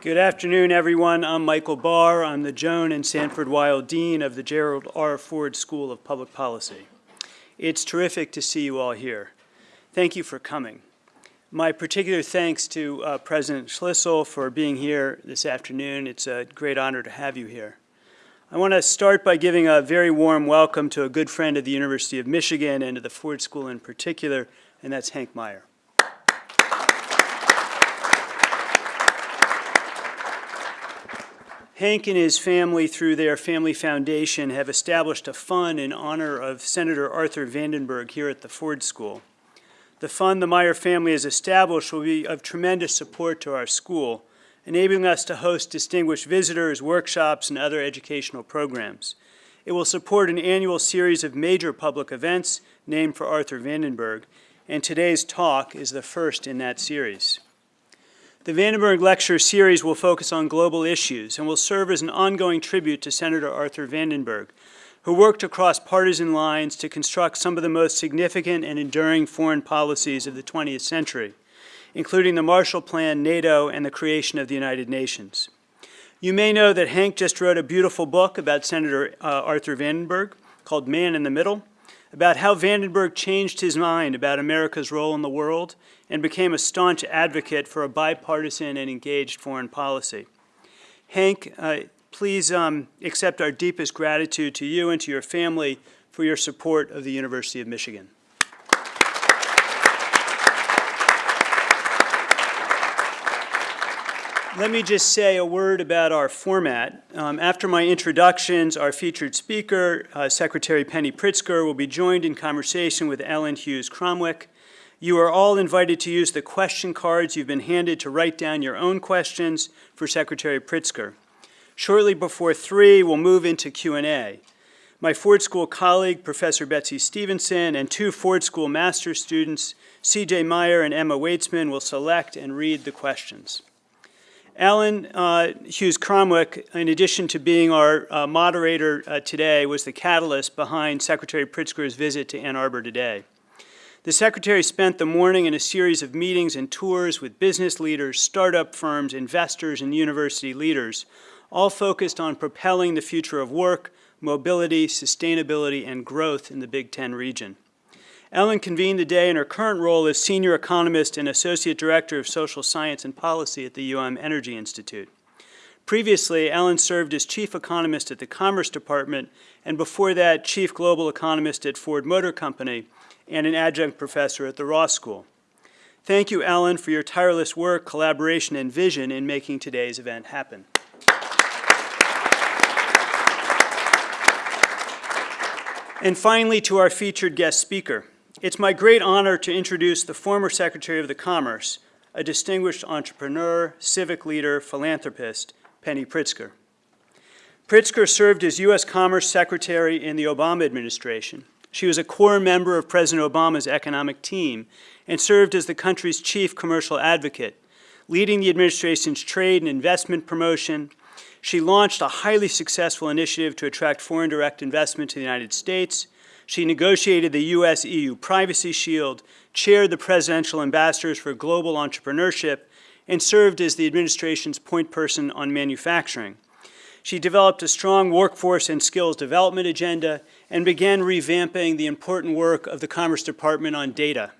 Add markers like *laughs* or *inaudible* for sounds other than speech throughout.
Good afternoon, everyone. I'm Michael Barr. I'm the Joan and Sanford Weill Dean of the Gerald R. Ford School of Public Policy. It's terrific to see you all here. Thank you for coming. My particular thanks to uh, President Schlissel for being here this afternoon. It's a great honor to have you here. I want to start by giving a very warm welcome to a good friend of the University of Michigan and to the Ford School in particular, and that's Hank Meijer. Hank and his family, through their family foundation, have established a fund in honor of Senator Arthur Vandenberg here at the Ford School. The fund the Meijer family has established will be of tremendous support to our school, enabling us to host distinguished visitors, workshops, and other educational programs. It will support an annual series of major public events named for Arthur Vandenberg, and today's talk is the first in that series. The Vandenberg Lecture Series will focus on global issues and will serve as an ongoing tribute to Senator Arthur Vandenberg, who worked across partisan lines to construct some of the most significant and enduring foreign policies of the 20th century, including the Marshall Plan, NATO, and the creation of the United Nations. You may know that Hank just wrote a beautiful book about Senator uh, Arthur Vandenberg called Man in the Middle, about how Vandenberg changed his mind about America's role in the world and became a staunch advocate for a bipartisan and engaged foreign policy. Hank, uh, please um, accept our deepest gratitude to you and to your family for your support of the University of Michigan. Let me just say a word about our format. Um, after my introductions, our featured speaker, uh, Secretary Penny Pritzker, will be joined in conversation with Ellen Hughes Cromwick, you are all invited to use the question cards you've been handed to write down your own questions for Secretary Pritzker. Shortly before 3, we'll move into Q&A. My Ford School colleague, Professor Betsy Stevenson, and two Ford School master's students, C.J. Meyer and Emma Weitzman, will select and read the questions. Ellen uh, Hughes Cromwick, in addition to being our uh, moderator uh, today, was the catalyst behind Secretary Pritzker's visit to Ann Arbor today. The Secretary spent the morning in a series of meetings and tours with business leaders, startup firms, investors, and university leaders, all focused on propelling the future of work, mobility, sustainability, and growth in the Big Ten region. Ellen convened the day in her current role as Senior Economist and Associate Director of Social Science and Policy at the UM Energy Institute. Previously, Ellen served as Chief Economist at the Commerce Department, and before that, Chief Global Economist at Ford Motor Company, and an adjunct professor at the Ross School. Thank you, Ellen, for your tireless work, collaboration, and vision in making today's event happen. And finally, to our featured guest speaker. It's my great honor to introduce the former Secretary of the Commerce, a distinguished entrepreneur, civic leader, philanthropist, Penny Pritzker. Pritzker served as U.S. Commerce Secretary in the Obama administration. She was a core member of President Obama's economic team and served as the country's chief commercial advocate, leading the administration's trade and investment promotion. She launched a highly successful initiative to attract foreign direct investment to the United States. She negotiated the U.S.-EU Privacy Shield, chaired the Presidential Ambassadors for Global Entrepreneurship, and served as the administration's point person on manufacturing. She developed a strong workforce and skills development agenda and began revamping the important work of the Commerce Department on data.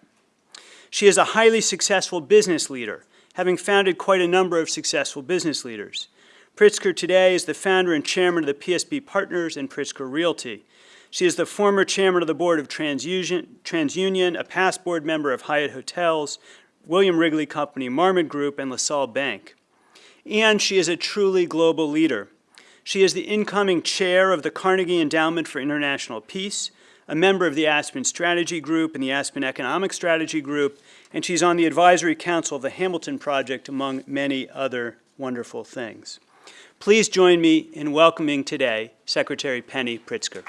She is a highly successful business leader, having founded quite a number of successful business leaders. Pritzker today is the founder and chairman of the PSP Partners and Pritzker Realty. She is the former chairman of the board of TransUnion, TransUnion, a past board member of Hyatt Hotels, William Wrigley Company, Marmon Group, and LaSalle Bank. And she is a truly global leader. She is the incoming chair of the Carnegie Endowment for International Peace, a member of the Aspen Strategy Group and the Aspen Economic Strategy Group, and she's on the advisory council of the Hamilton Project, among many other wonderful things. Please join me in welcoming today Secretary Penny Pritzker.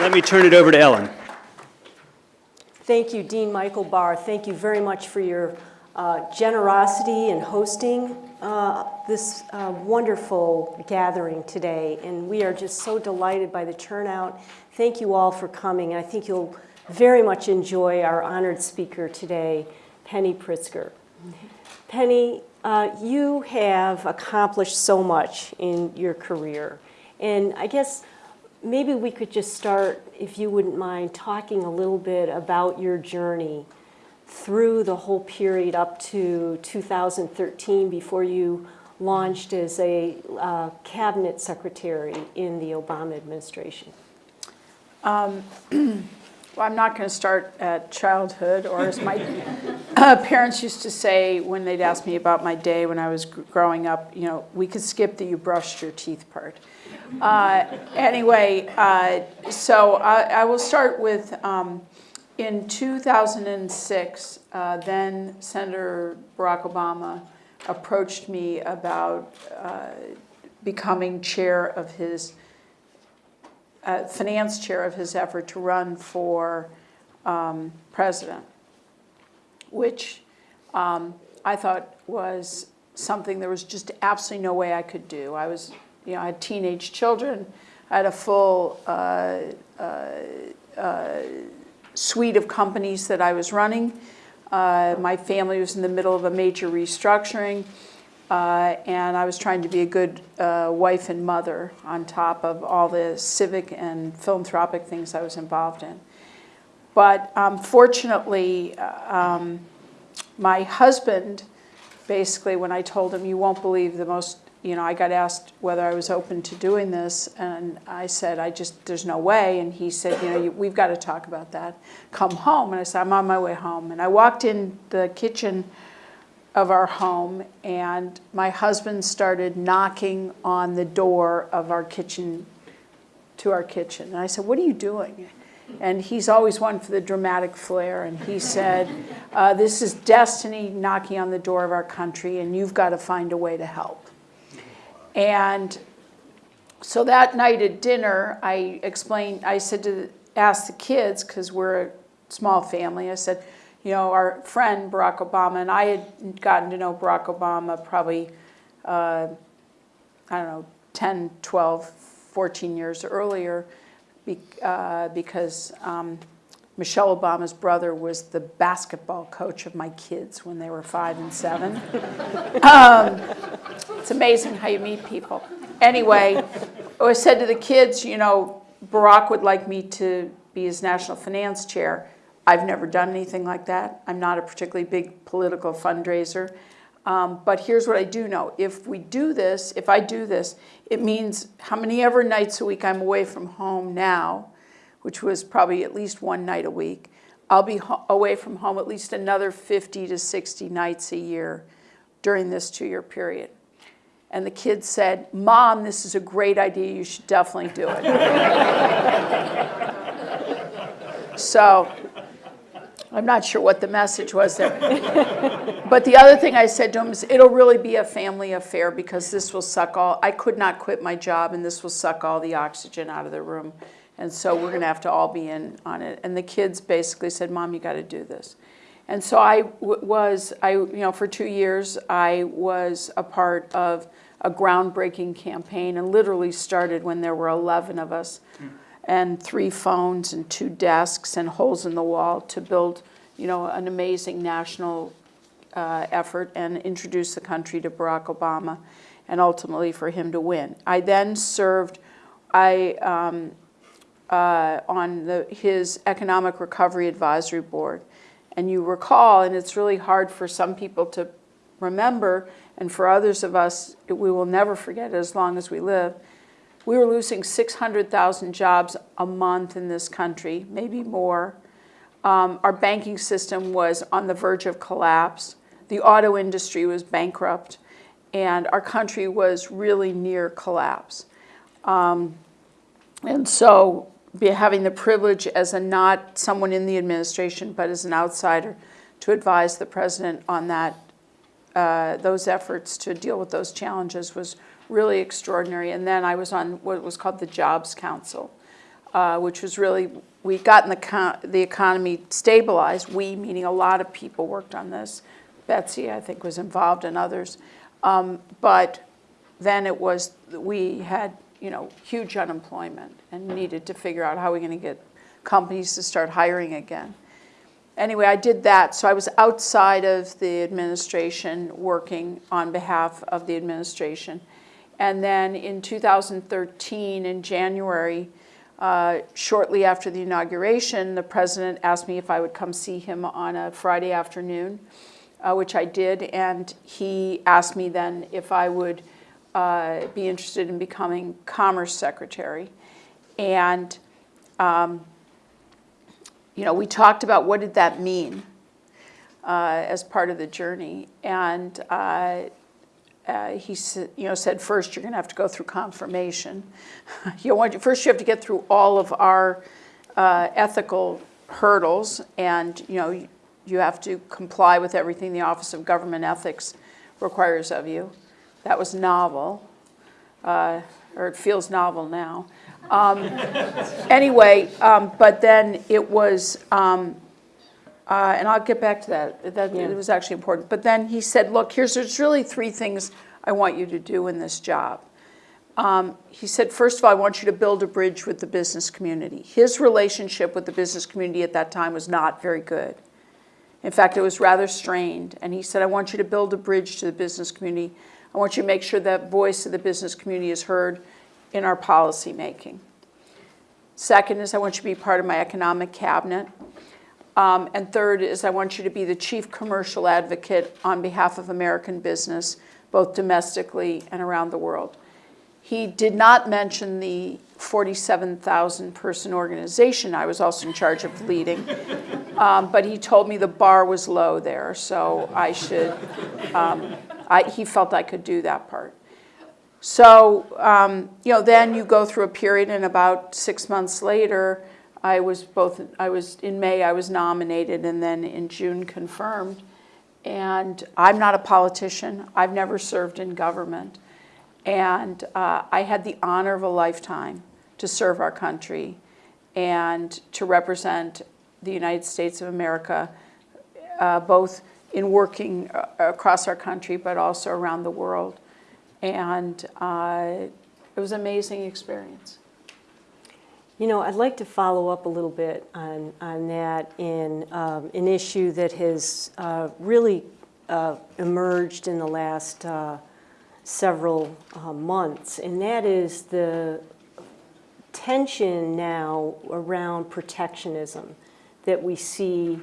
Let me turn it over to Ellen. Thank you, Dean Michael Barr. Thank you very much for your uh, generosity in hosting uh, this uh, wonderful gathering today. And we are just so delighted by the turnout. Thank you all for coming. I think you'll very much enjoy our honored speaker today, Penny Pritzker. Penny, uh, you have accomplished so much in your career. And I guess maybe we could just start, if you wouldn't mind, talking a little bit about your journey through the whole period up to 2013 before you launched as a uh, cabinet secretary in the Obama administration. *clears throat* Well, I'm not going to start at childhood, or as my *laughs* uh, parents used to say when they'd ask me about my day when I was gr- growing up, you know, we could skip the you brushed your teeth part. Uh, anyway, uh, so I, I will start with um, in 2006, uh, then Senator Barack Obama approached me about uh, becoming chair of his uh, finance chair of his effort to run for um, president, which um, I thought was something there was just absolutely no way I could do. I was, you know, I had teenage children, I had a full uh, uh, uh, suite of companies that I was running. Uh, my family was in the middle of a major restructuring. Uh, and I was trying to be a good uh, wife and mother on top of all the civic and philanthropic things I was involved in. But um, fortunately, uh, um, my husband, basically, when I told him, you won't believe the most, you know, I got asked whether I was open to doing this, and I said, I just, there's no way. And he said, you know, you, we've got to talk about that. Come home. And I said, I'm on my way home. And I walked in the kitchen of our home, and my husband started knocking on the door of our kitchen, to our kitchen. And I said, What are you doing? And he's always one for the dramatic flair. And he said, uh, This is destiny knocking on the door of our country, and you've got to find a way to help. And so that night at dinner, I explained, I said to ask the kids, because we're a small family, I said, you know, our friend Barack Obama, and I had gotten to know Barack Obama probably, uh, I don't know, 10, 12, 14 years earlier, uh, because um, Michelle Obama's brother was the basketball coach of my kids when they were five and seven. *laughs* um, it's amazing how you meet people. Anyway, I said to the kids, you know, Barack would like me to be his national finance chair. I've never done anything like that. I'm not a particularly big political fundraiser. Um, but here's what I do know. If we do this, if I do this, it means how many ever nights a week I'm away from home now, which was probably at least one night a week, I'll be away from home at least another 50 to 60 nights a year during this two-year period. And the kids said, Mom, this is a great idea. You should definitely do it. *laughs* so I'm not sure what the message was there. *laughs* but the other thing I said to him is, it'll really be a family affair because this will suck all, I could not quit my job and this will suck all the oxygen out of the room. And so we're going to have to all be in on it. And the kids basically said, Mom, you got to do this. And so I was, I, you know, for two years, I was a part of a groundbreaking campaign and literally started when there were 11 of us and three phones and two desks and holes in the wall to build, you know, an amazing national uh, effort and introduce the country to Barack Obama and ultimately for him to win. I then served I, um, uh, on the, his Economic Recovery Advisory Board. And you recall, and it's really hard for some people to remember, and for others of us, we will never forget it as long as we live, we were losing 600,000 jobs a month in this country, maybe more. Um, our banking system was on the verge of collapse. The auto industry was bankrupt. And our country was really near collapse. Um, and so having the privilege as a not someone in the administration, but as an outsider, to advise the president on that, uh, those efforts to deal with those challenges was really extraordinary. And then I was on what was called the Jobs Council, uh, which was really, we gotten the, the economy stabilized. We, meaning a lot of people worked on this. Betsy, I think, was involved and others. Um, but then it was, we had, you know, huge unemployment and needed to figure out how we're going to get companies to start hiring again. Anyway, I did that. So I was outside of the administration working on behalf of the administration. And then in 2013, in January, uh, shortly after the inauguration, the president asked me if I would come see him on a Friday afternoon, uh, which I did. And he asked me then if I would uh, be interested in becoming Commerce Secretary. And um, you know, we talked about what did that mean uh, as part of the journey, and uh, uh, he said, you know, said first you're going to have to go through confirmation. *laughs* you want first you have to get through all of our uh, ethical hurdles, and you know you, you have to comply with everything the Office of Government Ethics requires of you. That was novel, uh, or it feels novel now. Um, anyway, um, but then it was, um, uh, and I'll get back to that. That Yeah. it was actually important. But then he said, "Look, here's there's really three things I want you to do in this job." Um, he said, first of all, I want you to build a bridge with the business community. His relationship with the business community at that time was not very good. In fact, it was rather strained. And he said, I want you to build a bridge to the business community. I want you to make sure that voice of the business community is heard in our policy making. Second is I want you to be part of my economic cabinet. Um, and third is I want you to be the chief commercial advocate on behalf of American business, both domestically and around the world. He did not mention the 47,000 person organization I was also in charge of leading, um, but he told me the bar was low there, so I should, um, I, he felt I could do that part. So, um, you know, then you go through a period, and about six months later, I was both, I was, in May, I was nominated, and then in June confirmed. And I'm not a politician, I've never served in government. And uh, I had the honor of a lifetime to serve our country and to represent the United States of America, uh, both in working uh, across our country, but also around the world. And uh, it was an amazing experience. You know, I'd like to follow up a little bit on, on that in um, an issue that has uh, really uh, emerged in the last uh, several uh, months, and that is the tension now around protectionism that we see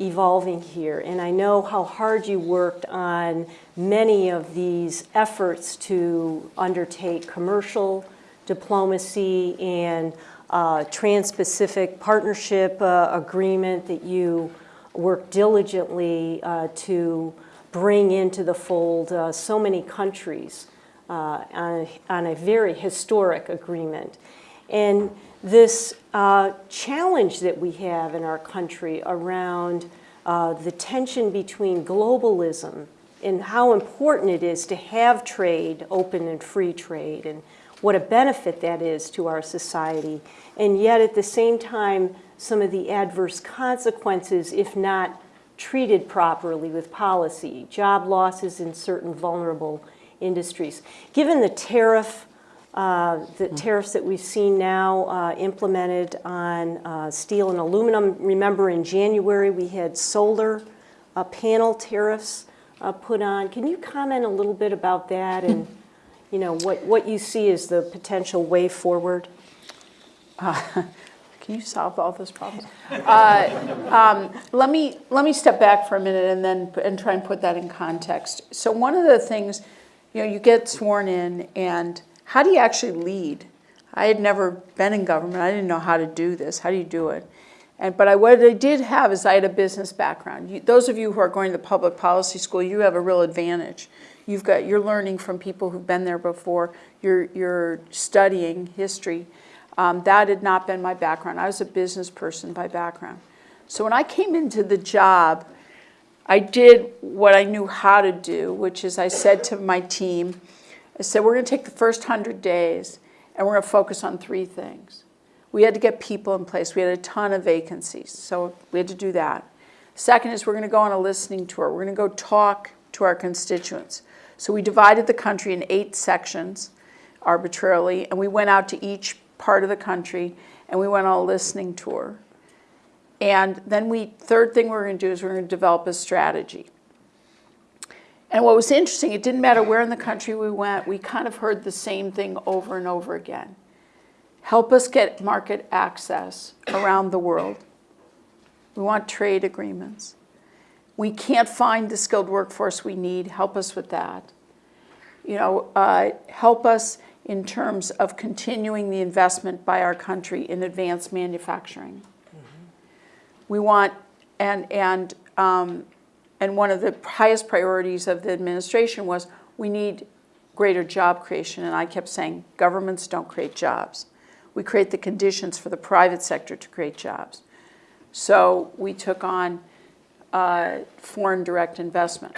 evolving here. And I know how hard you worked on many of these efforts to undertake commercial diplomacy and uh, trans-Pacific partnership uh, agreement that you worked diligently uh, to bring into the fold uh, so many countries uh, on, a, on a very historic agreement. And this uh, challenge that we have in our country around uh, the tension between globalism and how important it is to have trade, open and free trade, and what a benefit that is to our society, and yet at the same time, some of the adverse consequences if not treated properly with policy, job losses in certain vulnerable industries. Given the tariff uh, the tariffs that we've seen now uh, implemented on uh, steel and aluminum. Remember in January, we had solar uh, panel tariffs uh, put on. Can you comment a little bit about that and, you know, what, what you see as the potential way forward? *laughs* Can you solve all those problems? *laughs* Uh, um, let me let me step back for a minute and then and try and put that in context. So one of the things, you know, you get sworn in, and how do you actually lead? I had never been in government. I didn't know how to do this. How do you do it? And but I what I did have is I had a business background. You, those of you who are going to public policy school, you have a real advantage. You've got you're learning from people who've been there before. You're you're studying history. Um, that had not been my background. I was a business person by background. So when I came into the job, I did what I knew how to do, which is I said to my team, I said, we're going to take the first 100 days and we're going to focus on three things. We had to get people in place. We had a ton of vacancies, so we had to do that. Second is we're going to go on a listening tour. We're going to go talk to our constituents. So we divided the country in eight sections arbitrarily, and we went out to each part of the country, and we went on a listening tour. And then we, third thing we're going to do is we're going to develop a strategy. And what was interesting, it didn't matter where in the country we went, we kind of heard the same thing over and over again. Help us get market access around the world. We want trade agreements. We can't find the skilled workforce we need. Help us with that. You know, uh, help us in terms of continuing the investment by our country in advanced manufacturing. We want, and, and, um, and one of the highest priorities of the administration was we need greater job creation. And I kept saying, governments don't create jobs. We create the conditions for the private sector to create jobs. So we took on uh, foreign direct investment.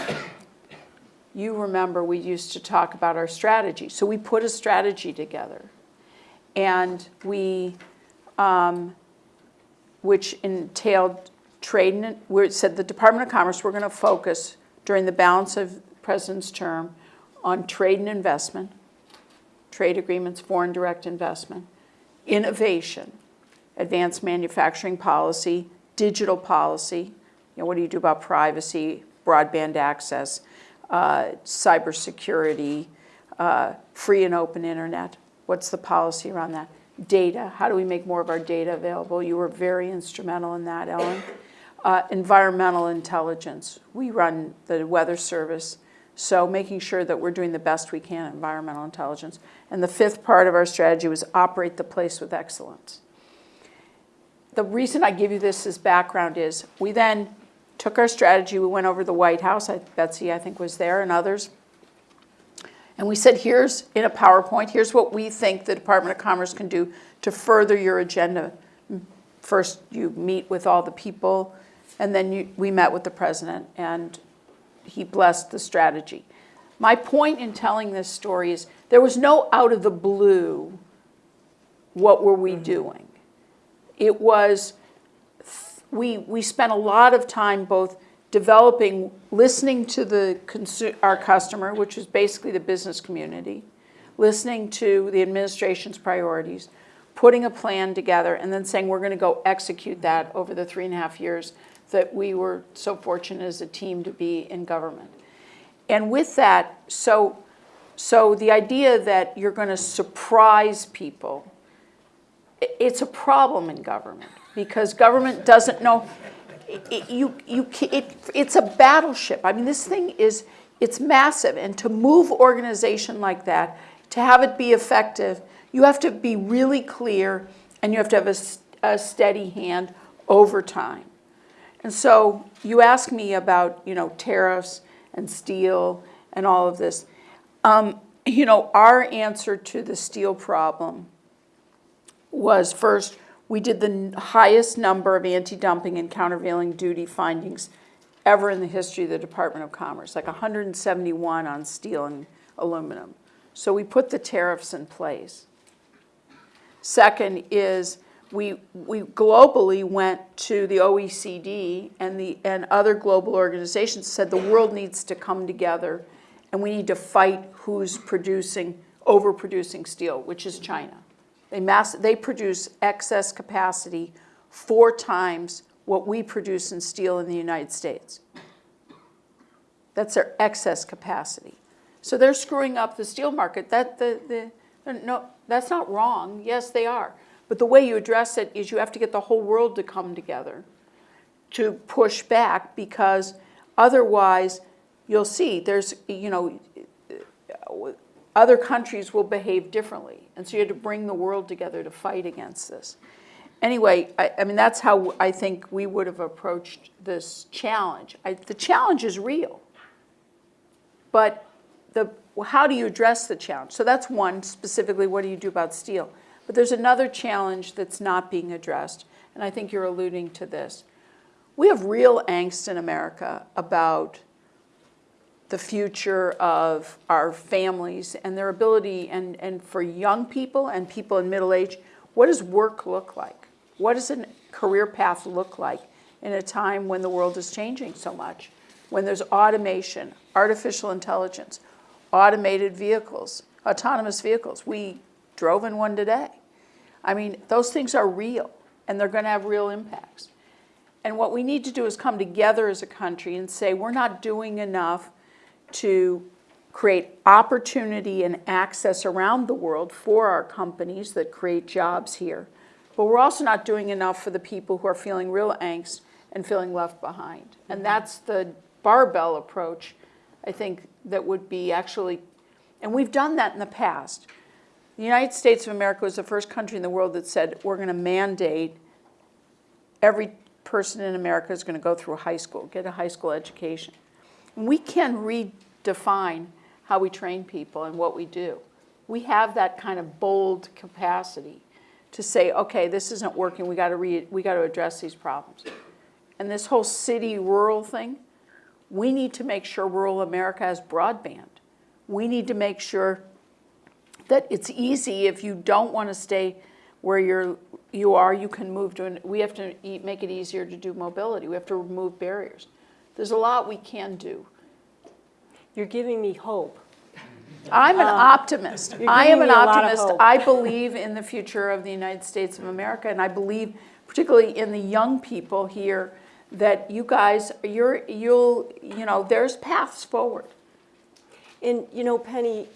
You remember we used to talk about our strategy. So we put a strategy together. And we, um, which entailed trade and, we said the Department of Commerce, we're going to focus during the balance of the President's term on trade and investment, trade agreements, foreign direct investment, innovation, advanced manufacturing policy, digital policy, you know, what do you do about privacy, broadband access, uh, cybersecurity, uh, free and open internet. What's the policy around that? Data, how do we make more of our data available? You were very instrumental in that, Ellen. Uh, environmental intelligence. We run the weather service, so making sure that we're doing the best we can environmental intelligence. And the fifth part of our strategy was operate the place with excellence. The reason I give you this as background is we then took our strategy, we went over the White House, I, Betsy I think was there and others, and we said here's, in a PowerPoint, here's what we think the Department of Commerce can do to further your agenda. First you meet with all the people, and then you, we met with the president and he blessed the strategy. My point in telling this story is there was no out of the blue, what were we mm-hmm. doing? It was, we, we spent a lot of time both developing, listening to the our customer, which is basically the business community, listening to the administration's priorities, putting a plan together, and then saying we're going to go execute that over the three and a half years that we were so fortunate as a team to be in government. And with that, so, so the idea that you're going to surprise people, it's a problem in government because government doesn't know. It, you, you, it, it's a battleship. I mean, this thing is, it's massive. And to move organization like that, to have it be effective, you have to be really clear and you have to have a, a steady hand over time. And so you ask me about, you know, tariffs and steel and all of this. Um, you know, our answer to the steel problem was first, we did the highest number of anti-dumping and countervailing duty findings ever in the history of the Department of Commerce, like 171 on steel and aluminum. So we put the tariffs in place. Second is we, we globally went to the OECD and the, and other global organizations, said the world needs to come together and we need to fight who's producing, overproducing steel, which is China. They mass, they produce excess capacity four times what we produce in steel in the United States. That's their excess capacity. So they're screwing up the steel market. That, the, the, no, that's not wrong. Yes, they are. But the way you address it is you have to get the whole world to come together to push back because otherwise you'll see there's, you know, other countries will behave differently. And so you have to bring the world together to fight against this. Anyway, I, I mean, that's how I think we would have approached this challenge. I, the challenge is real. But the, how do you address the challenge? So that's one, specifically, what do you do about steel? But there's another challenge that's not being addressed, and I think you're alluding to this. We have real angst in America about the future of our families and their ability, and, and for young people and people in middle age, what does work look like? What does a career path look like in a time when the world is changing so much? When there's automation, artificial intelligence, automated vehicles, autonomous vehicles. We drove in one today. I mean, those things are real, and they're going to have real impacts. And what we need to do is come together as a country and say, we're not doing enough to create opportunity and access around the world for our companies that create jobs here. But we're also not doing enough for the people who are feeling real angst and feeling left behind. And mm-hmm. that's the barbell approach, I think, that would be actually, and we've done that in the past. The United States of America was the first country in the world that said, we're going to mandate every person in America is going to go through high school, get a high school education. We can redefine how we train people and what we do. We have that kind of bold capacity to say, okay, this isn't working, we got to re, we got to address these problems. And this whole city-rural thing, we need to make sure rural America has broadband. We need to make sure that it's easy if you don't want to stay where you're, you are, you can move to, an, we have to make it easier to do mobility. We have to remove barriers. There's a lot we can do. You're giving me hope. I'm an um, optimist. you're I am an me a lot of optimist. I believe in the future of the United States of America, and I believe particularly in the young people here that you guys, you're, you'll, you know, there's paths forward. And, you know, Penny,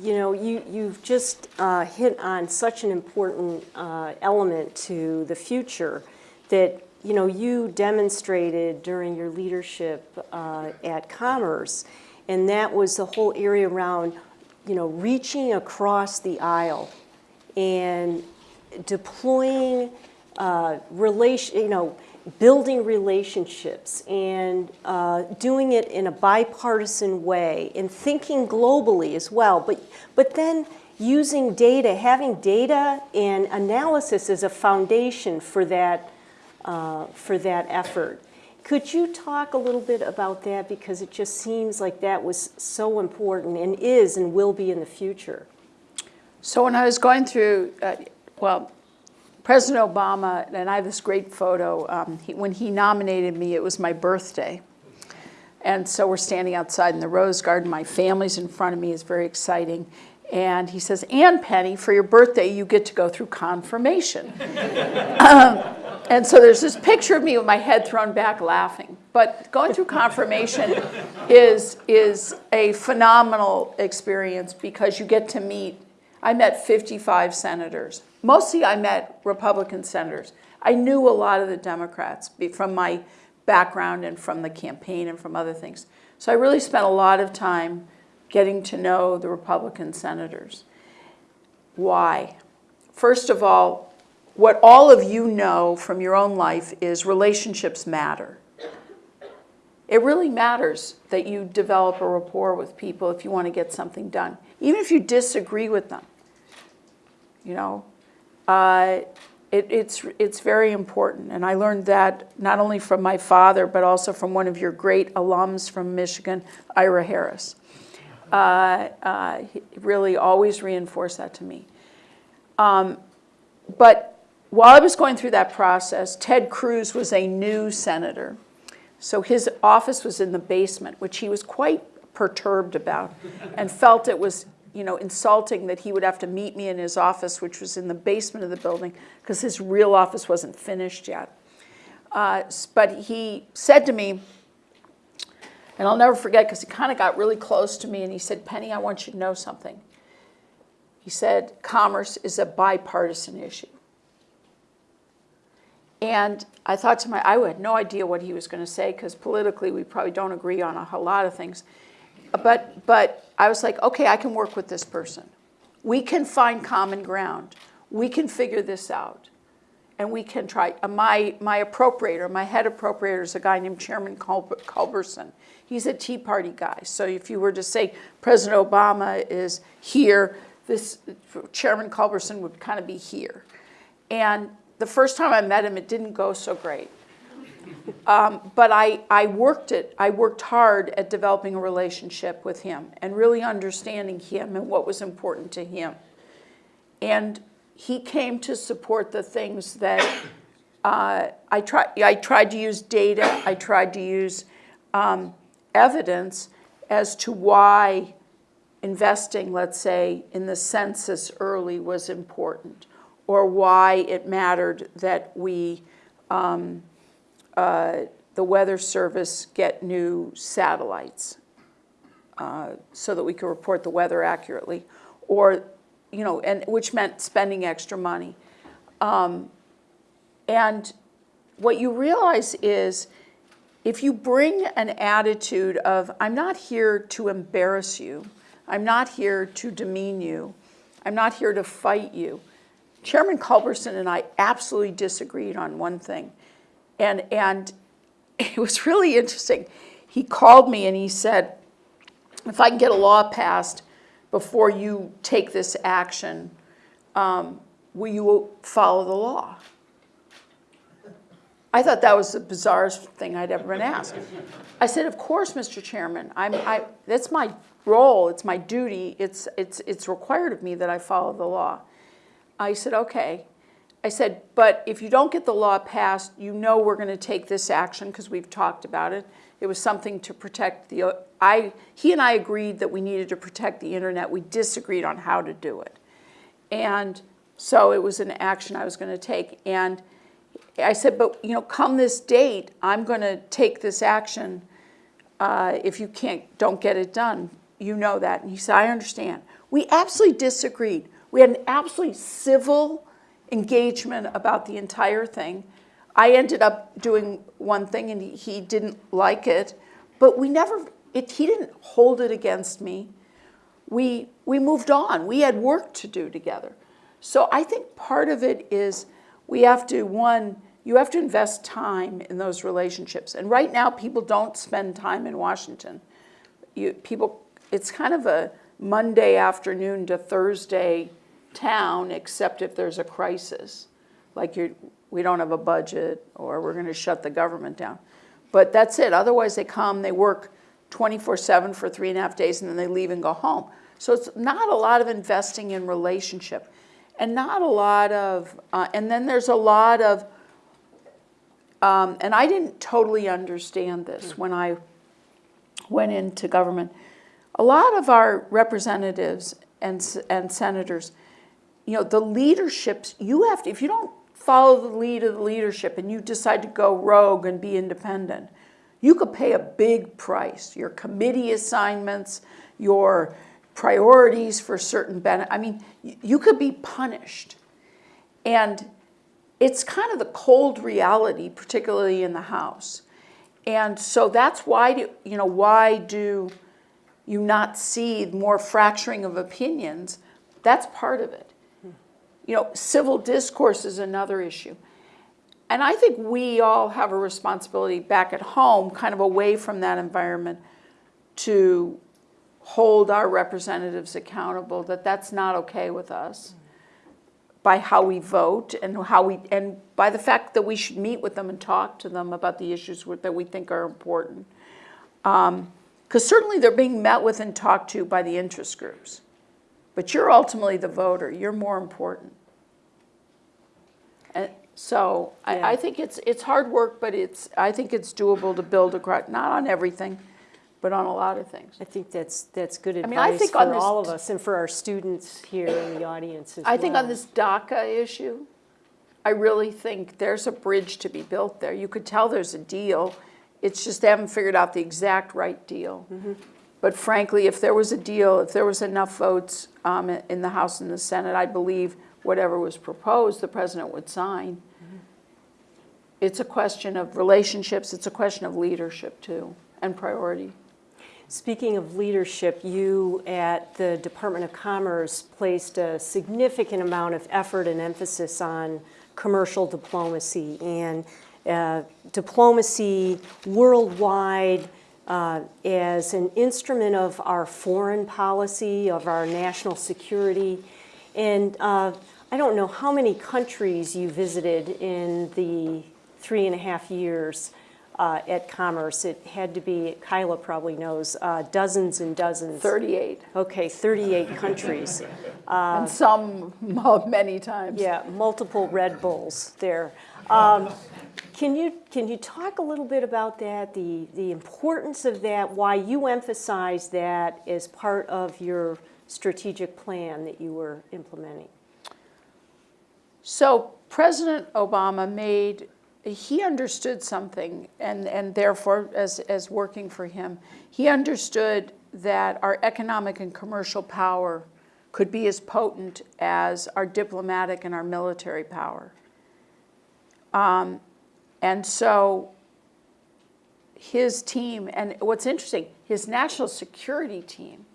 you know, you, you've just uh, hit on such an important uh, element to the future that, you know, you demonstrated during your leadership uh, at Commerce, and that was the whole area around, you know, reaching across the aisle and deploying uh, relation, you know, building relationships and uh, doing it in a bipartisan way and thinking globally as well. But, but then using data, having data and analysis as a foundation for that, uh, for that effort. Could you talk a little bit about that because it just seems like that was so important and is and will be in the future. So when I was going through, uh, well, President Obama, and I have this great photo, um, he, when he nominated me, it was my birthday. And so we're standing outside in the Rose Garden. My family's in front of me. It's very exciting. And he says, Ann Penny, for your birthday, you get to go through confirmation. *laughs* um, and so there's this picture of me with my head thrown back laughing. But going through confirmation is, is a phenomenal experience because you get to meet, I met 55 senators. Mostly I met Republican senators. I knew a lot of the Democrats from my background and from the campaign and from other things. So I really spent a lot of time getting to know the Republican senators. Why? First of all, what all of you know from your own life is relationships matter. It really matters that you develop a rapport with people if you want to get something done, even if you disagree with them. You know, uh, it, it's, it's very important. And I learned that not only from my father, but also from one of your great alums from Michigan, Ira Harris. Uh, uh, he really always reinforced that to me. Um, but while I was going through that process, Ted Cruz was a new senator. So his office was in the basement, which he was quite perturbed about and felt it was you know, insulting that he would have to meet me in his office, which was in the basement of the building, because his real office wasn't finished yet. Uh, but he said to me, and I'll never forget because he kind of got really close to me and he said, Penny, I want you to know something. He said, commerce is a bipartisan issue. And I thought to my, I had no idea what he was going to say because politically we probably don't agree on a whole lot of things. But, but I was like, okay, I can work with this person. We can find common ground. We can figure this out. And we can try. Uh, my, my appropriator, my head appropriator is a guy named Chairman Culber- Culberson. He's a Tea Party guy. So if you were to say President Obama is here, this Chairman Culberson would kind of be here. And the first time I met him, it didn't go so great. Um, but I, I worked it. I worked hard at developing a relationship with him and really understanding him and what was important to him. And he came to support the things that uh, I, try, I tried to use data, I tried to use um, evidence as to why investing, let's say, in the census early was important, or why it mattered that we, um, uh, the Weather Service get new satellites uh, so that we could report the weather accurately, or, you know, and which meant spending extra money. Um, and what you realize is if you bring an attitude of, I'm not here to embarrass you, I'm not here to demean you, I'm not here to fight you. Chairman Culberson and I absolutely disagreed on one thing. And, and *laughs* it was really interesting. He called me and he said, if I can get a law passed before you take this action, um, will you follow the law? I thought that was the bizarrest thing I'd ever been asked. I said, of course, Mr. Chairman, I'm, I, that's my role, it's my duty, it's, it's, it's required of me that I follow the law. I said, okay. I said, but if you don't get the law passed, you know we're gonna take this action because we've talked about it. It was something to protect the, I, he and I agreed that we needed to protect the internet. We disagreed on how to do it. And so it was an action I was gonna take. And I said, but you know, come this date, I'm gonna take this action uh, if you can't, don't get it done. You know that. And he said, I understand. We absolutely disagreed. We had an absolutely civil engagement about the entire thing. I ended up doing one thing and he, didn't like it, but we never, it, he didn't hold it against me. We, we moved on. We had work to do together. So I think part of it is we have to, one, you have to invest time in those relationships. And right now, people don't spend time in Washington. You, people, it's kind of a Monday afternoon to Thursday town, except if there's a crisis, like you're, we don't have a budget or we're going to shut the government down. But that's it. Otherwise, they come, they work 24-7 for three and a half days, and then they leave and go home. So it's not a lot of investing in relationship and not a lot of, uh, and then there's a lot of, um, and I didn't totally understand this when I went into government. A lot of our representatives and, and senators, you know, the leaderships, you have to, if you don't follow the lead of the leadership and you decide to go rogue and be independent, you could pay a big price. Your committee assignments, your priorities for certain benefits. I mean, you could be punished. And it's kind of the cold reality, particularly in the House. And so that's why, do, you know, why do you not see more fracturing of opinions? That's part of it. You know, civil discourse is another issue. And I think we all have a responsibility back at home, kind of away from that environment, to hold our representatives accountable that that's not okay with us by how we vote and how we and by the fact that we should meet with them and talk to them about the issues that we think are important because um, certainly they're being met with and talked to by the interest groups but you're ultimately the voter you're more important and so Yeah. I, I think it's it's hard work but it's I think it's doable to build a cro- not on everything but on a lot of things I think that's, that's good mean, I advice think on for all of us and for our students here in the audience as I think on this DACA issue, I really think there's a bridge to be built there. You could tell there's a deal. It's just they haven't figured out the exact right deal. Mm-hmm. But frankly, if there was a deal, if there was enough votes um, in the House and the Senate, I believe whatever was proposed, the president would sign. It's a question of relationships. It's a question of leadership too, and priority. Speaking of leadership, you at the Department of Commerce placed a significant amount of effort and emphasis on commercial diplomacy and uh, diplomacy worldwide uh, as an instrument of our foreign policy, of our national security. And uh, I don't know how many countries you visited in the three and a half years uh, at Commerce. It had to be, Kyla probably knows, uh, dozens and dozens. 38, Okay, 38 countries. *laughs* and some *laughs* many times. Yeah, multiple Red Bulls there. Um, *laughs* Can you, can you talk a little bit about that, the, the importance of that, why you emphasize that as part of your strategic plan that you were implementing? So President Obama made, he understood something, and, and therefore, as, as working for him, he understood that our economic and commercial power could be as potent as our diplomatic and our military power. Um, and so his team, and what's interesting, his national security team,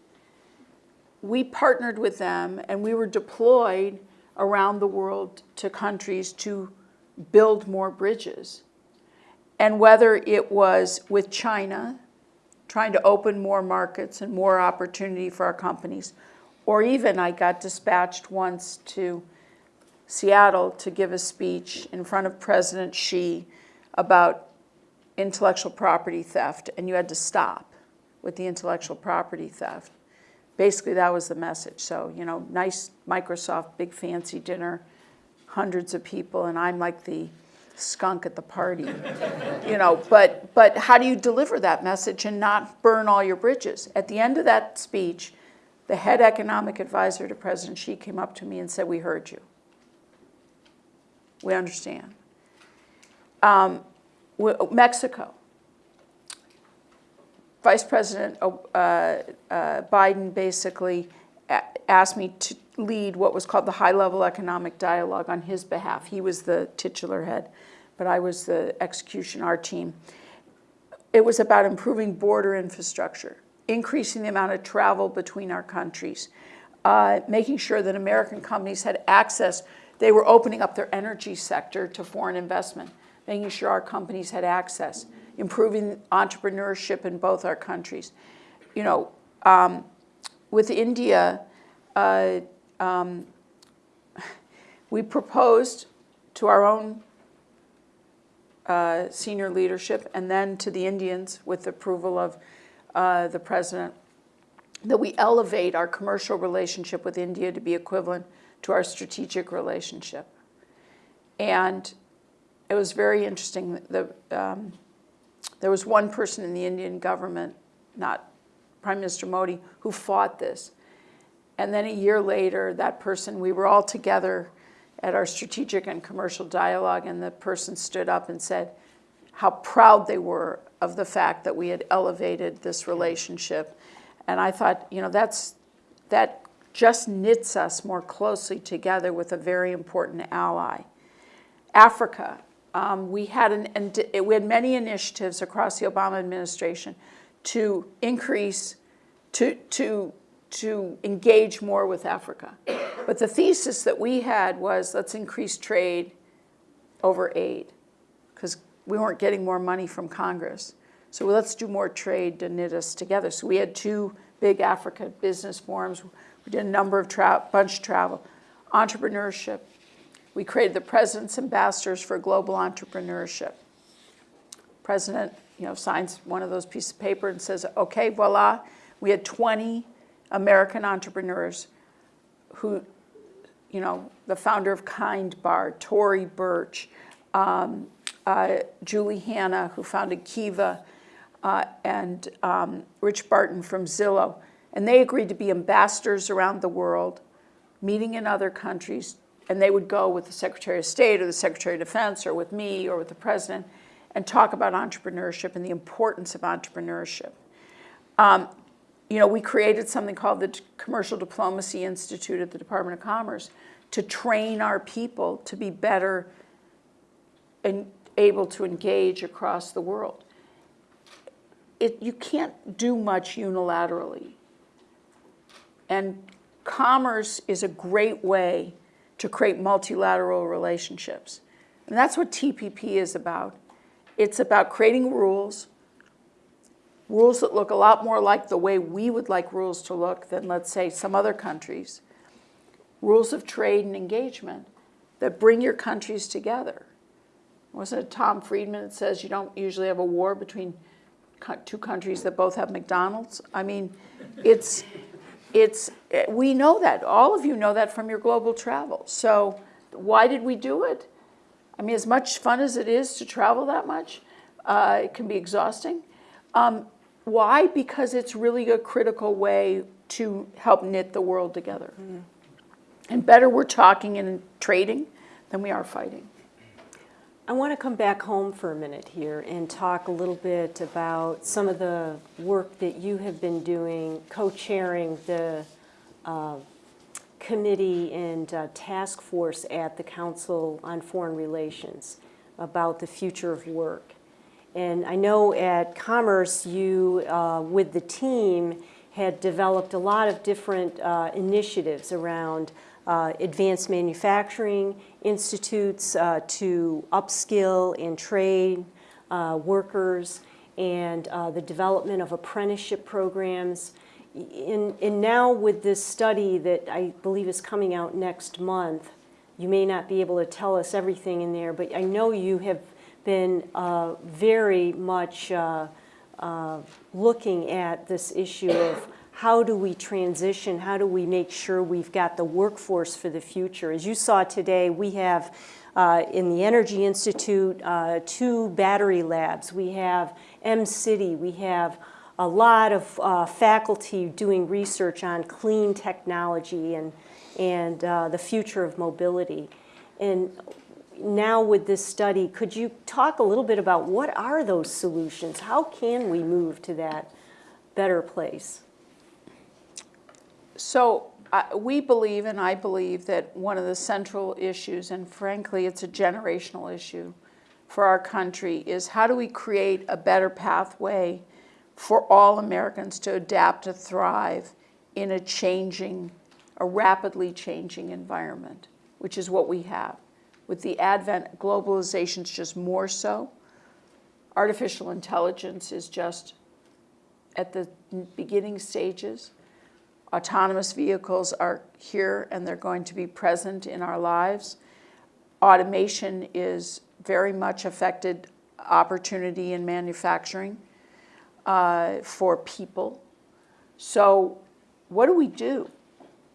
we partnered with them and we were deployed around the world to countries to build more bridges. And whether it was with China, trying to open more markets and more opportunity for our companies, or even I got dispatched once to Seattle to give a speech in front of President Xi about intellectual property theft, and you had to stop with the intellectual property theft. Basically, that was the message. So, you know, nice Microsoft, big fancy dinner, hundreds of people, and I'm like the skunk at the party, *laughs* you know. But but how do you deliver that message and not burn all your bridges? At the end of that speech, the head economic advisor to President Xi came up to me and said, "We heard you. We understand." Um, Mexico. Vice President uh, uh, Biden basically asked me to lead what was called the high-level economic dialogue on his behalf. He was the titular head, but I was the execution, our team. It was about improving border infrastructure, increasing the amount of travel between our countries, uh, making sure that American companies had access. They were opening up their energy sector to foreign investment making sure our companies had access, improving entrepreneurship in both our countries. You know, um, with India, uh, um, we proposed to our own uh, senior leadership and then to the Indians with the approval of uh, the president that we elevate our commercial relationship with India to be equivalent to our strategic relationship. And it was very interesting. The, um, there was one person in the Indian government, not Prime Minister Modi, who fought this. And then a year later, that person, we were all together at our strategic and commercial dialogue, and the person stood up and said how proud they were of the fact that we had elevated this relationship. And I thought, you know, that's, that just knits us more closely together with a very important ally. Africa, um, we, had an, we had many initiatives across the Obama administration to increase, to, to, to engage more with Africa. But the thesis that we had was let's increase trade over aid because we weren't getting more money from Congress. So let's do more trade to knit us together. So we had two big Africa business forums. We did a number of bunch of travel, entrepreneurship, we created the President's Ambassadors for Global Entrepreneurship. President, you know, signs one of those pieces of paper and says, okay, voila. We had 20 American entrepreneurs who, you know, the founder of Kind Bar, Tory Burch, um, uh, Julie Hanna, who founded Kiva, uh, and um, Rich Barton from Zillow. And they agreed to be ambassadors around the world, meeting in other countries, and they would go with the Secretary of State or the Secretary of Defense or with me or with the President and talk about entrepreneurship and the importance of entrepreneurship. Um, you know, we created something called the Commercial Diplomacy Institute at the Department of Commerce to train our people to be better and able to engage across the world. It, you can't do much unilaterally. And commerce is a great way to create multilateral relationships. And that's what TPP is about. It's about creating rules, rules that look a lot more like the way we would like rules to look than, let's say, some other countries, rules of trade and engagement that bring your countries together. Wasn't it Tom Friedman that says you don't usually have a war between two countries that both have McDonald's? I mean, it's, it's, we know that. All of you know that from your global travel. So why did we do it? I mean, as much fun as it is to travel that much, uh, it can be exhausting. Um, why? Because it's really a critical way to help knit the world together. Mm. And better we're talking and trading, than we are fighting. I want to come back home for a minute here and talk a little bit about some of the work that you have been doing, co-chairing the uh, committee and uh, task force at the Council on Foreign Relations about the future of work. And I know at Commerce, you, uh, with the team, had developed a lot of different uh, initiatives around uh, advanced manufacturing institutes uh, to upskill and train uh, workers and uh, the development of apprenticeship programs. In, and now with this study that I believe is coming out next month, you may not be able to tell us everything in there, but I know you have been uh, very much looking at this issue of how do we transition, how do we make sure we've got the workforce for the future. As you saw today, we have uh, in the Energy Institute uh, two battery labs. We have M-City, we have a lot of uh, faculty doing research on clean technology and, and uh, the future of mobility. And now with this study, could you talk a little bit about what are those solutions? How can we move to that better place? So uh, we believe, and I believe, that one of the central issues, and frankly, it's a generational issue for our country, is how do we create a better pathway for all Americans to adapt to thrive in a changing, a rapidly changing environment, which is what we have. With the advent, globalization's just more so. Artificial intelligence is just at the beginning stages. Autonomous vehicles are here and they're going to be present in our lives. Automation is very much affected opportunity in manufacturing uh, for people. So what do we do?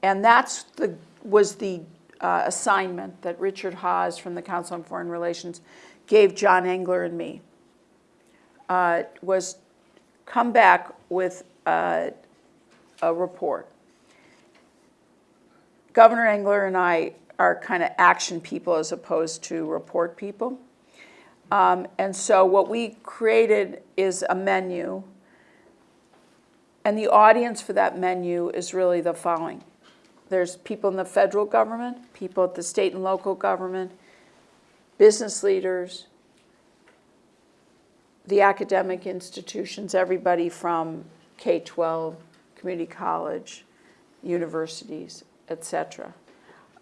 And that's the, was the uh, assignment that Richard Haass from the Council on Foreign Relations gave John Engler and me, uh, was come back with uh, a report. Governor Engler and I are kind of action people as opposed to report people. Um, and so what we created is a menu. And the audience for that menu is really the following. There's people in the federal government, people at the state and local government, business leaders, the academic institutions, everybody from K-12, community college, universities, et cetera.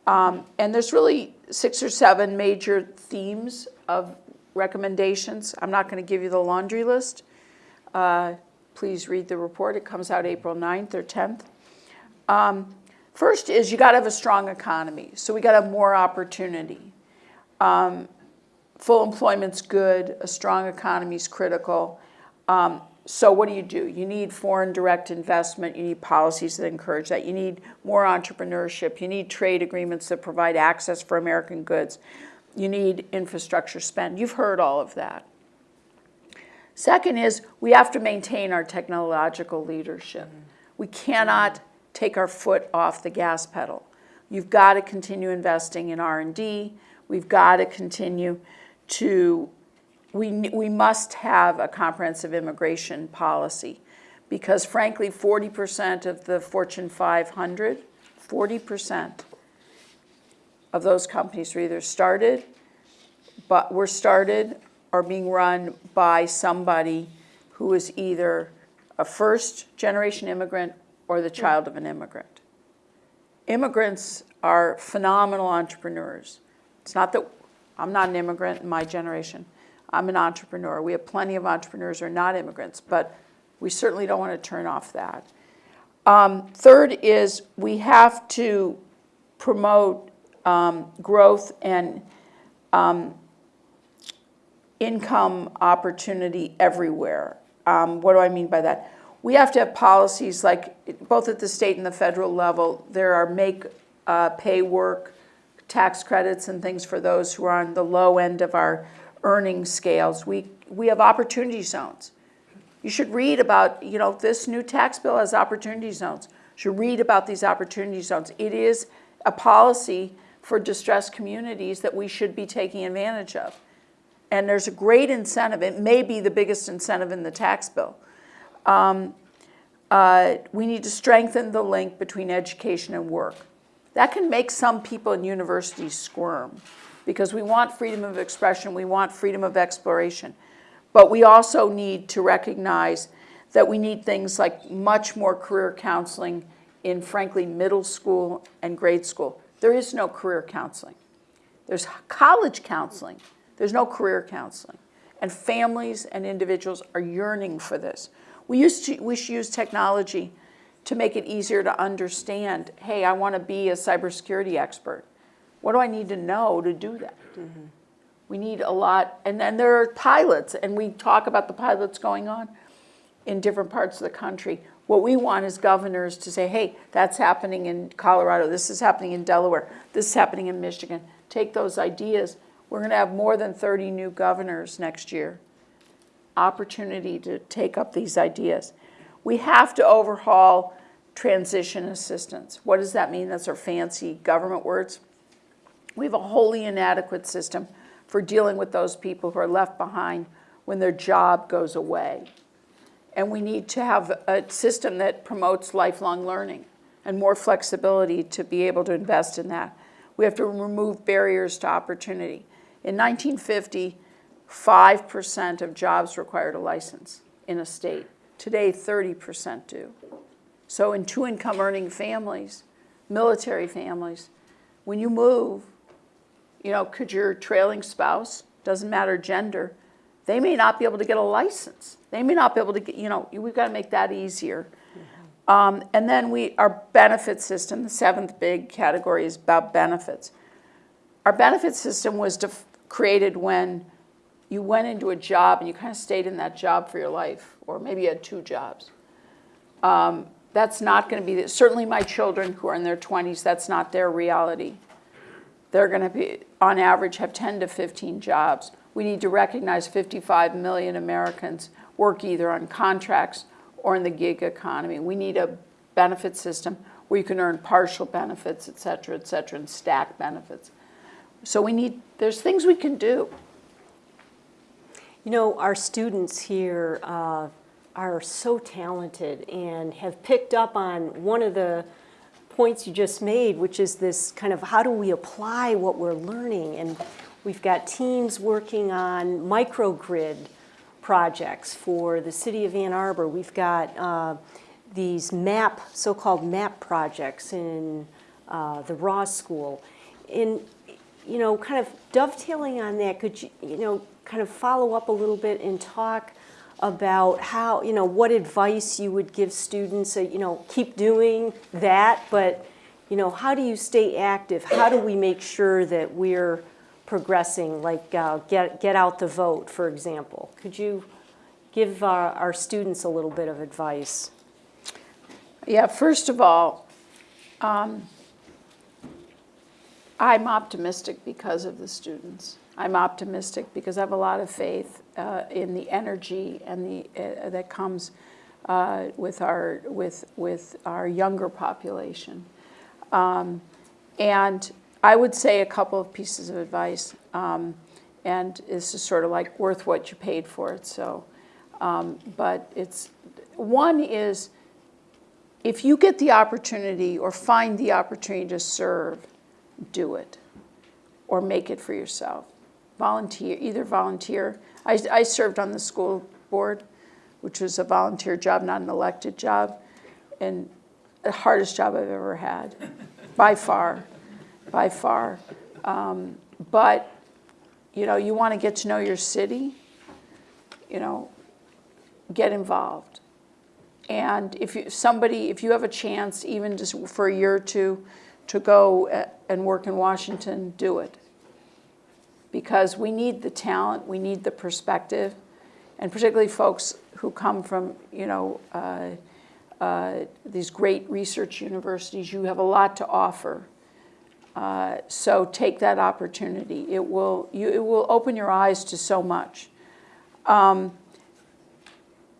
Um, and there's really six or seven major themes of recommendations. I'm not going to give you the laundry list. Uh, please read the report. It comes out April 9th or 10th. Um, first is you got to have a strong economy. So we got to have more opportunity. Um, full employment's good. A strong economy is critical. Um, so what do you do? You need foreign direct investment. You need policies that encourage that. You need more entrepreneurship. You need trade agreements that provide access for American goods. You need infrastructure spend. You've heard all of that. Second is we have to maintain our technological leadership. We cannot take our foot off the gas pedal. You've got to continue investing in R&D. We've got to continue to we, we must have a comprehensive immigration policy because frankly, 40% of the Fortune 500, 40% of those companies are either started, but were started or being run by somebody who is either a first generation immigrant or the child of an immigrant. Immigrants are phenomenal entrepreneurs. It's not that I'm not an immigrant in my generation. I'm an entrepreneur. We have plenty of entrepreneurs who are not immigrants, but we certainly don't want to turn off that. Um, third is we have to promote um, growth and um, income opportunity everywhere. Um, what do I mean by that? We have to have policies like both at the state and the federal level. There are make uh, pay work tax credits and things for those who are on the low end of our earning scales. We, we have opportunity zones. You should read about, you know, this new tax bill has opportunity zones. You should read about these opportunity zones. It is a policy for distressed communities that we should be taking advantage of. And there's a great incentive. It may be the biggest incentive in the tax bill. Um, uh, we need to strengthen the link between education and work. That can make some people in universities squirm because we want freedom of expression, we want freedom of exploration. But we also need to recognize that we need things like much more career counseling in, frankly, middle school and grade school. There is no career counseling. There's college counseling. There's no career counseling. And families and individuals are yearning for this. We, used to, we should use technology to make it easier to understand, hey, I want to be a cybersecurity expert. What do I need to know to do that? Mm-hmm. We need a lot, and then there are pilots, and we talk about the pilots going on in different parts of the country. What we want is governors to say, hey, that's happening in Colorado, this is happening in Delaware, this is happening in Michigan. Take those ideas. We're going to have more than 30 new governors next year. Opportunity to take up these ideas. We have to overhaul transition assistance. What does that mean? That's our fancy government words. We have a wholly inadequate system for dealing with those people who are left behind when their job goes away. And we need to have a system that promotes lifelong learning and more flexibility to be able to invest in that. We have to remove barriers to opportunity. In 1950, 5% of jobs required a license in a state. Today, 30% do. So in two income earning families, military families, when you move, you know, could your trailing spouse, doesn't matter gender, they may not be able to get a license. They may not be able to get, you know, we've got to make that easier. Um, and then we, our benefit system, the seventh big category is about benefits. Our benefit system was created when you went into a job and you kind of stayed in that job for your life, or maybe you had two jobs. Um, that's not going to be, certainly my children who are in their 20s, that's not their reality. They're going to be, on average, have 10 to 15 jobs. We need to recognize 55 million Americans work either on contracts or in the gig economy. We need a benefit system where you can earn partial benefits, et cetera, et cetera, and stack benefits. So we need, there's things we can do. You know, our students here uh, are so talented and have picked up on one of the points you just made, which is this kind of how do we apply what we're learning? And we've got teams working on microgrid projects for the city of Ann Arbor. We've got uh, these MAP, so-called MAP projects in uh, the Ross School. And, you know, kind of dovetailing on that, could you, you know, kind of follow up a little bit and talk about how, you know, what advice you would give students, uh, you know, keep doing that, but, you know, how do you stay active? How do we make sure that we're progressing, like uh, get, get out the vote, for example? Could you give our, our students a little bit of advice? Yeah, first of all, um, I'm optimistic because of the students. I'm optimistic because I have a lot of faith uh, in the energy and the uh, that comes uh, with our with with our younger population. Um, and I would say a couple of pieces of advice, um, and this is sort of like worth what you paid for it. So, um, but it's one is if you get the opportunity or find the opportunity to serve, do it, or make it for yourself volunteer, either volunteer. I, I served on the school board, which was a volunteer job, not an elected job, and the hardest job I've ever had, *laughs* by far, by far. Um, but, you know, you want to get to know your city, you know, get involved. And if you, somebody, if you have a chance, even just for a year or two, to go uh, and work in Washington, do it because we need the talent, we need the perspective, and particularly folks who come from, you know, uh, uh, these great research universities, you have a lot to offer. Uh, so take that opportunity. It will, you, it will open your eyes to so much. Um,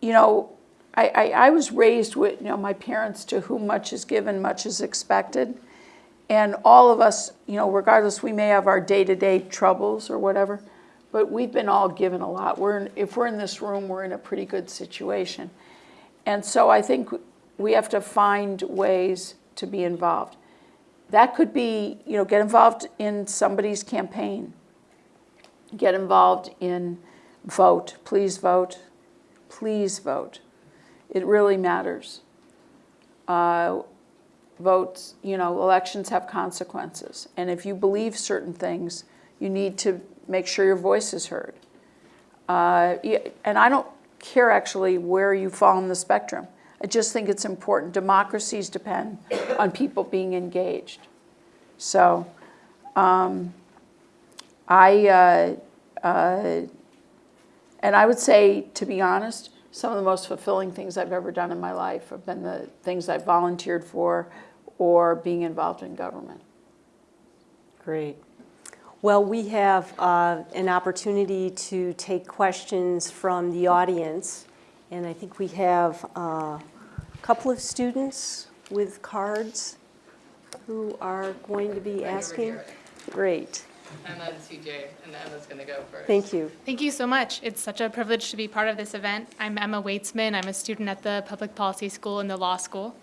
you know, I, I, I was raised with, you know, my parents to whom much is given, much is expected. And all of us, you know, regardless, we may have our day-to-day troubles or whatever, but we've been all given a lot. We're, in- if we're in this room, we're in a pretty good situation. And so I think we have to find ways to be involved. That could be, you know, get involved in somebody's campaign. Get involved in vote, please vote, please vote. It really matters. Uh, Votes, you know, elections have consequences. And if you believe certain things, you need to make sure your voice is heard. Uh, And I don't care actually where you fall on the spectrum. I just think it's important. Democracies depend on people being engaged. So um, I, uh, uh, and I would say, to be honest, some of the most fulfilling things I've ever done in my life have been the things I've volunteered for or being involved in government. Great. Well, we have uh, an opportunity to take questions from the audience, and I think we have uh, a couple of students with cards who are going to be asking. Great, Emma and CJ, and Emma's gonna go first. thank you. Thank you so much. It's such a privilege to be part of this event. I'm Emma Weitzman. I'm a student at the Public Policy School in the law school.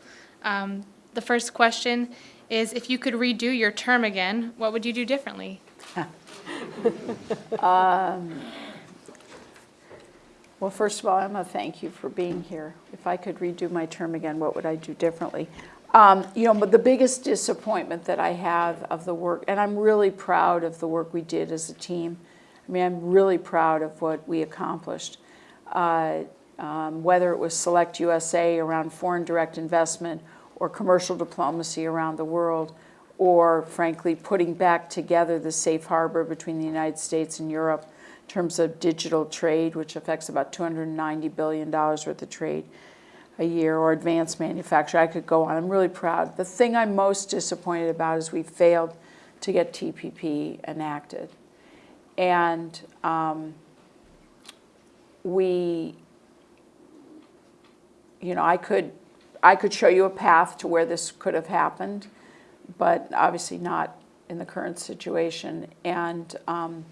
Um, the first question is if you could redo your term again, what would you do differently? *laughs* Well, first of all, Emma, thank you for being here. If I could redo my term again, what would I do differently? Um, you know, but the biggest disappointment that I have of the work, and I'm really proud of the work we did as a team. I mean, I'm really proud of what we accomplished. Uh, um, whether it was Select USA around foreign direct investment or commercial diplomacy around the world, or frankly, putting back together the safe harbor between the United States and Europe in terms of digital trade, which affects about $290 billion worth of trade a year, or advanced manufacturing. I could go on. I'm really proud. The thing I'm most disappointed about is we failed to get TPP enacted. And um, we, you know, I could, I could show you a path to where this could have happened, but obviously not in the current situation. And um,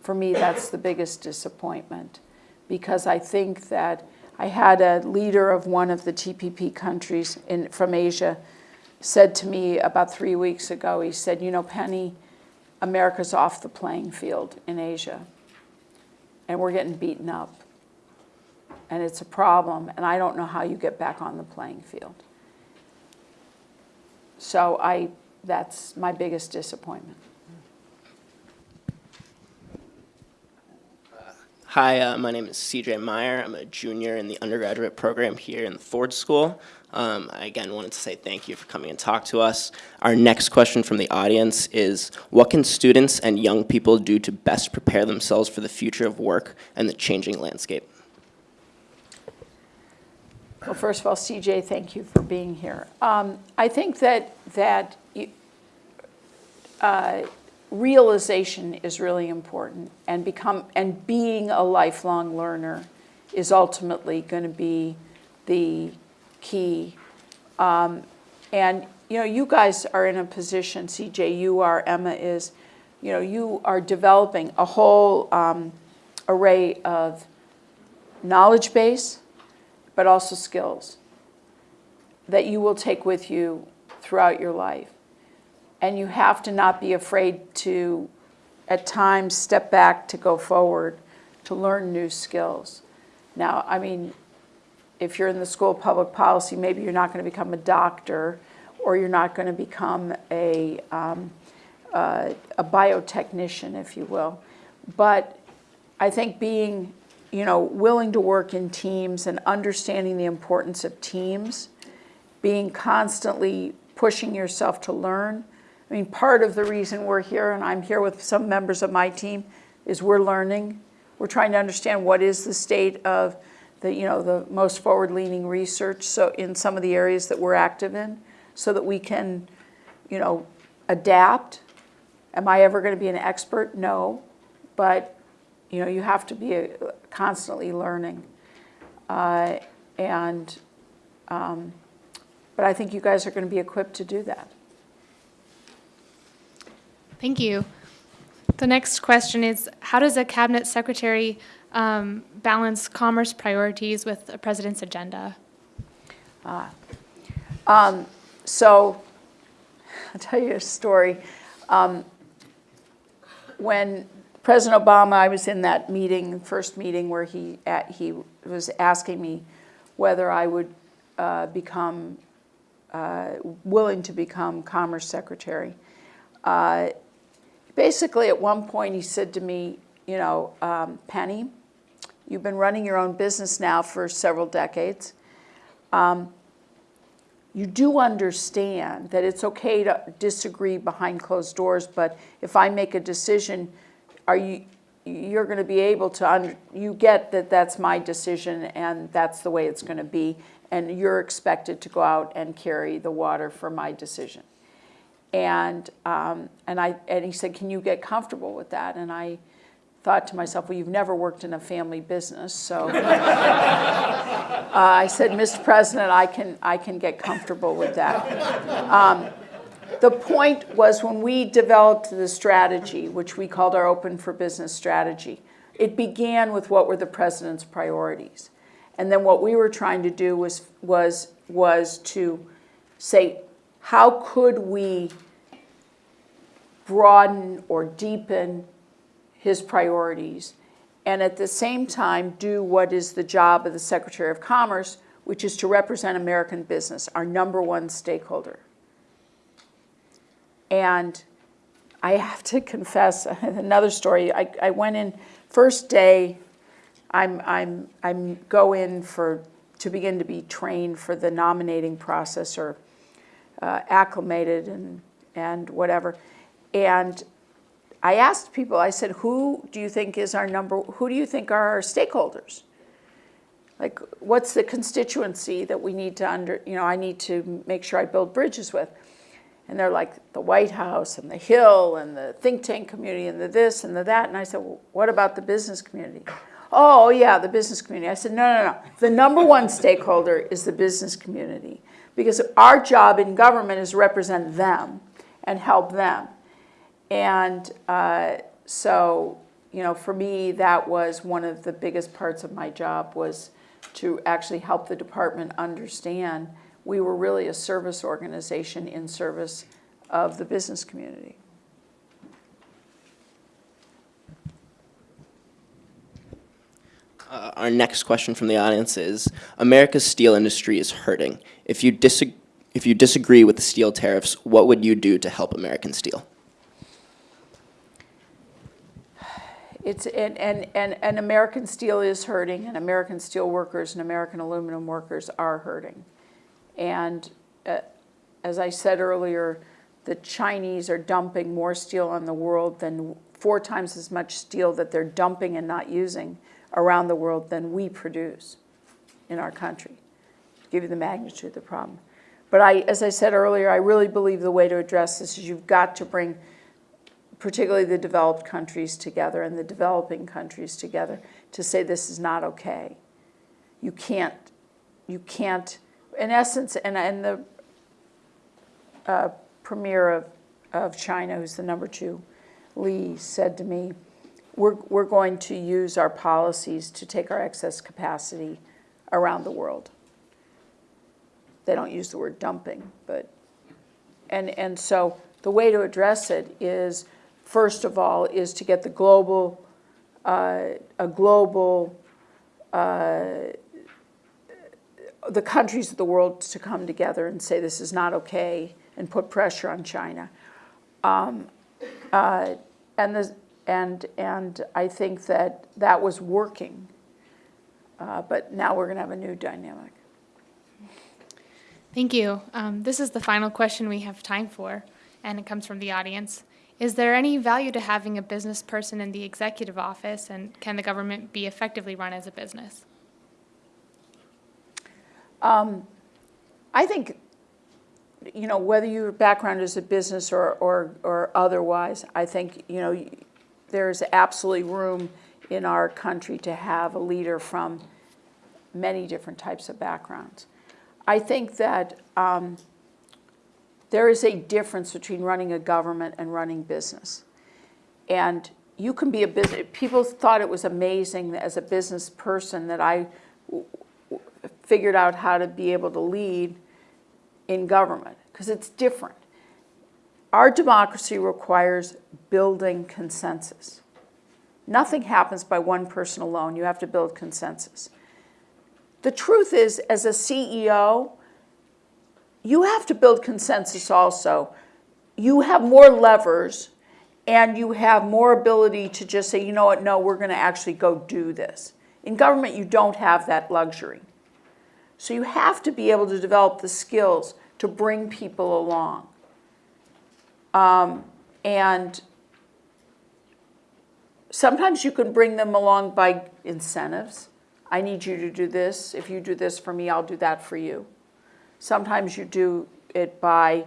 for me, that's the biggest disappointment because I think that I had a leader of one of the TPP countries in, from Asia said to me about three weeks ago, he said, you know, Penny, America's off the playing field in Asia and we're getting beaten up. And it's a problem, and I don't know how you get back on the playing field. So I, that's my biggest disappointment. Hi, uh, my name is CJ Meyer. I'm a junior in the undergraduate program here in the Ford School. Um, I again wanted to say thank you for coming and talk to us. Our next question from the audience is, what can students and young people do to best prepare themselves for the future of work and the changing landscape? Well, first of all, CJ, thank you for being here. Um, I think that, that uh, realization is really important and become, and being a lifelong learner is ultimately going to be the key. Um, And, you know, you guys are in a position, CJ, you are, Emma is, you know, you are developing a whole um, array of knowledge base, but also skills that you will take with you throughout your life. And you have to not be afraid to, at times, step back to go forward, to learn new skills. Now, I mean, if you're in the School of Public Policy, maybe you're not going to become a doctor, or you're not going to become a, um, uh, a biotechnician, if you will. But I think being, you know, willing to work in teams and understanding the importance of teams, being constantly pushing yourself to learn. I mean, part of the reason we're here, and I'm here with some members of my team, is we're learning. We're trying to understand what is the state of the, you know, the most forward-leaning research, so in some of the areas that we're active in, so that we can, you know, adapt. Am I ever going to be an expert? No, but you know, you have to be uh, constantly learning. Uh, and, um, but I think you guys are going to be equipped to do that. Thank you. The next question is, how does a cabinet secretary um, balance commerce priorities with a president's agenda? So, I'll tell you a story. Um, When President Obama, I was in that meeting, first meeting where he, at- he was asking me whether I would uh, become, uh, willing to become Commerce Secretary. Uh, Basically, at one point, he said to me, you know, um, Penny, you've been running your own business now for several decades you do understand that it's okay to disagree behind closed doors, but if I make a decision, are you, you're going to be able to, under- you get that that's my decision and that's the way it's going to be, and you're expected to go out and carry the water for my decision. And, um, and I, and he said, can you get comfortable with that? And I thought to myself, well, you've never worked in a family business, so. *laughs* Uh, I said, Mr. President, I can, I can get comfortable with that. Um, The point was when we developed the strategy, which we called our Open for Business strategy, it began with what were the president's priorities. And then what we were trying to do was, was, was to say, how could we broaden or deepen his priorities, and at the same time do what is the job of the Secretary of Commerce, which is to represent American business, our number one stakeholder. And I have to confess *laughs* another story. I, I went in first day. I'm I'm I'm go in for to begin to be trained for the nominating process or uh, acclimated and and whatever. And I asked people. I said, "Who do you think is our number? Who do you think are our stakeholders? Like, what's the constituency that we need to under? You know, I need to make sure I build bridges with." And they're like the White House and the Hill and the think tank community and the this and the that. And I said, well, what about the business community? Oh, yeah, the business community. I said, no, no, no. The number one stakeholder is the business community because our job in government is represent them and help them. And uh, so, you know, for me, that was one of the biggest parts of my job was to actually help the department understand we were really a service organization in service of the business community. Uh, our next question from the audience is, America's steel industry is hurting. If you, if you disagree with the steel tariffs, what would you do to help American steel? It's, and, and, and, and American steel is hurting, and American steel workers and American aluminum workers are hurting. And uh, as I said earlier, the Chinese are dumping more steel on the world than four times as much steel that they're dumping and not using around the world than we produce in our country. To give you the magnitude of the problem. But I, as I said earlier, I really believe the way to address this is you've got to bring particularly the developed countries together and the developing countries together to say this is not okay. You can't, you can't, in essence, and, and the uh, premier of, of China, who's the number two, Li, said to me, we're, we're going to use our policies to take our excess capacity around the world. They don't use the word dumping, but, and, and so the way to address it is, first of all, is to get the global, uh, a global, uh, the countries of the world to come together and say this is not okay and put pressure on China. Um, uh, and, the, and, and I think that that was working. Uh, but now we're going to have a new dynamic. Thank you. Um, this is the final question we have time for, and it comes from the audience. Is there any value to having a business person in the executive office, and can the government be effectively run as a business? I think, you know, whether your background is a business or, or, or otherwise, I think, you know, there's absolutely room in our country to have a leader from many different types of backgrounds. I think that um, there is a difference between running a government and running business. And you can be a business, people thought it was amazing as a business person that I figured out how to be able to lead in government, because it's different. Our democracy requires building consensus. Nothing happens by one person alone. You have to build consensus. The truth is, as a CEO, you have to build consensus also. You have more levers and you have more ability to just say, you know what, no, we're going to actually go do this. In government, you don't have that luxury. So you have to be able to develop the skills to bring people along. Um, and sometimes you can bring them along by incentives. I need you to do this. If you do this for me, I'll do that for you. Sometimes you do it by,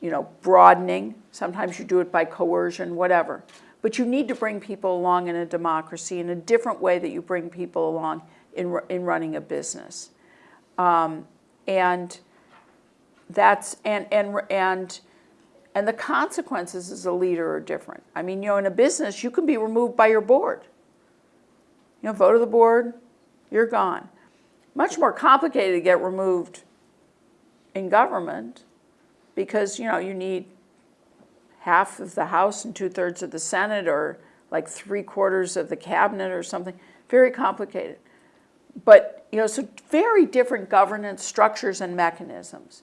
you know, broadening. Sometimes you do it by coercion, whatever. But you need to bring people along in a democracy in a different way that you bring people along in, in running a business. Um, and that's, and, and, and, and the consequences as a leader are different. I mean, you know, in a business, you can be removed by your board. You know, vote of the board, you're gone. Much more complicated to get removed in government because, you know, you need half of the House and two-thirds of the Senate or like three-quarters of the cabinet or something. Very complicated. But, you know, so very different governance structures and mechanisms.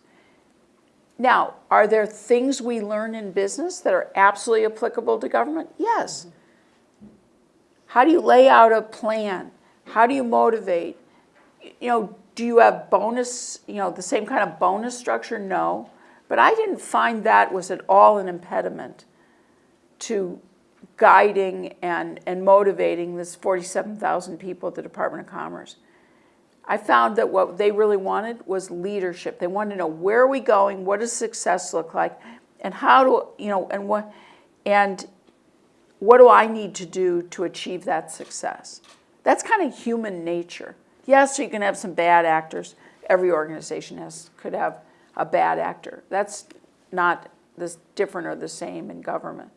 Now, are there things we learn in business that are absolutely applicable to government? Yes. How do you lay out a plan? How do you motivate? You know, do you have bonus, you know, the same kind of bonus structure? No. But I didn't find that was at all an impediment to guiding and, and motivating this 47,000 people at the Department of Commerce. I found that what they really wanted was leadership. They wanted to know where are we going, what does success look like, and how do you know, and what, and what do I need to do to achieve that success? That's kind of human nature. Yes, you can have some bad actors. Every organization has could have a bad actor. That's not this different or the same in government.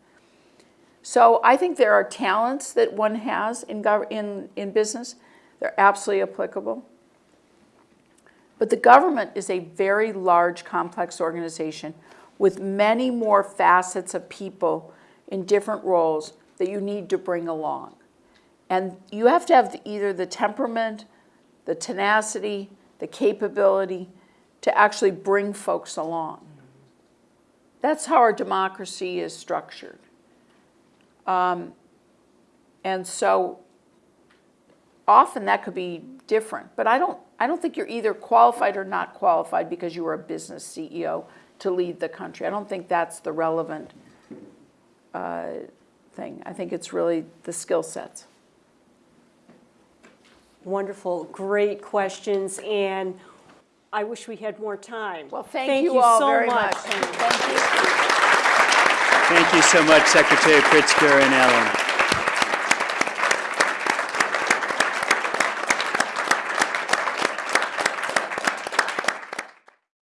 So I think there are talents that one has in, in, in business. They're absolutely applicable. But the government is a very large, complex organization with many more facets of people in different roles that you need to bring along. And you have to have the, either the temperament, the tenacity, the capability to actually bring folks along. That's how our democracy is structured. Um, and so often that could be different, but I don't, I don't think you're either qualified or not qualified because you were a business CEO to lead the country. I don't think that's the relevant uh, thing. I think it's really the skill sets. Wonderful, great questions, and I wish we had more time. Well, thank, you all so very much. Penny. Thank you. Thank you so much, Secretary Pritzker and Ellen.